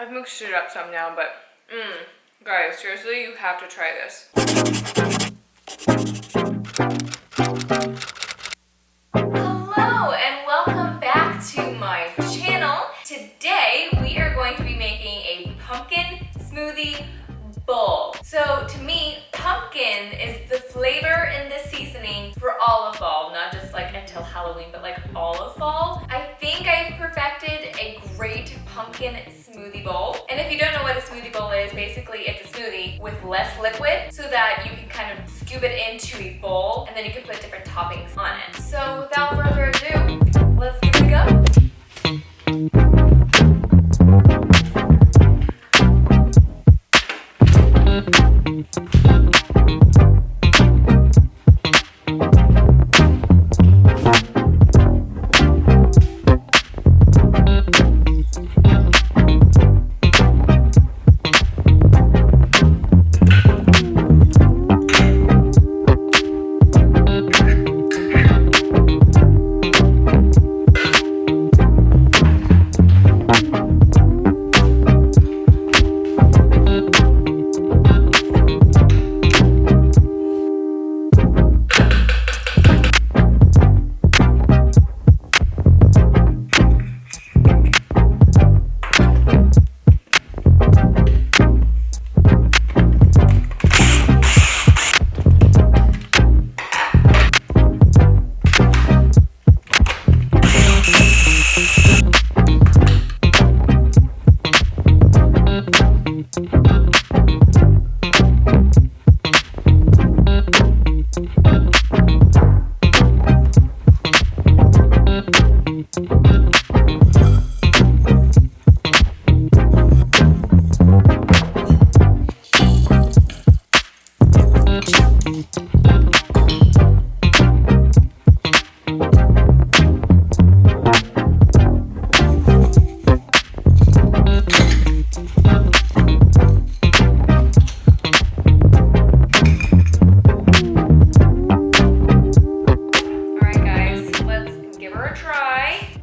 I've mixed it up some now, but mmm, guys, seriously, you have to try this. Hello and welcome back to my channel. Today we are going to be making a pumpkin smoothie bowl. So to me, pumpkin is the flavor and the seasoning for all of fall, not just like until Halloween, but like all of fall. I think I've perfected a great pumpkin is, basically it's a smoothie with less liquid so that you can kind of scoop it into a bowl and then you can put different toppings on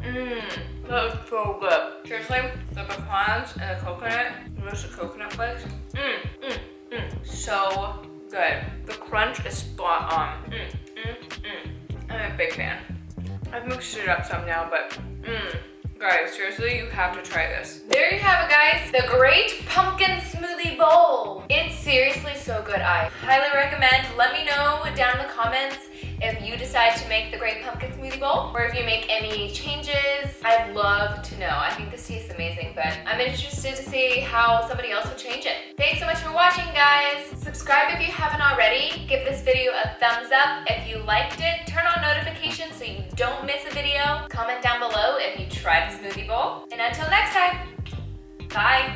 Mmm, that's so good. Seriously, the pecans and the coconut, just the coconut flakes. Mmm, mmm, mmm, so good. The crunch is spot on. Mmm, mmm, mmm. I'm a big fan. I've mixed it up some now, but mmm. Guys, seriously, you have to try this. There you have it, guys. The Great Pumpkin Smoothie Bowl. It's seriously so good. I highly recommend. Let me know down in the comments if you decide to make the Great Pumpkin Smoothie Bowl or if you make any changes. I'd love to know. I think this tastes amazing, but I'm interested to see how somebody else would change it. Thanks so much for watching, guys. Subscribe if you haven't already. Give this video a thumbs up if you liked it. Turn on notifications so you don't miss a video. Comment down below if you tried the smoothie bowl. And until next time, bye.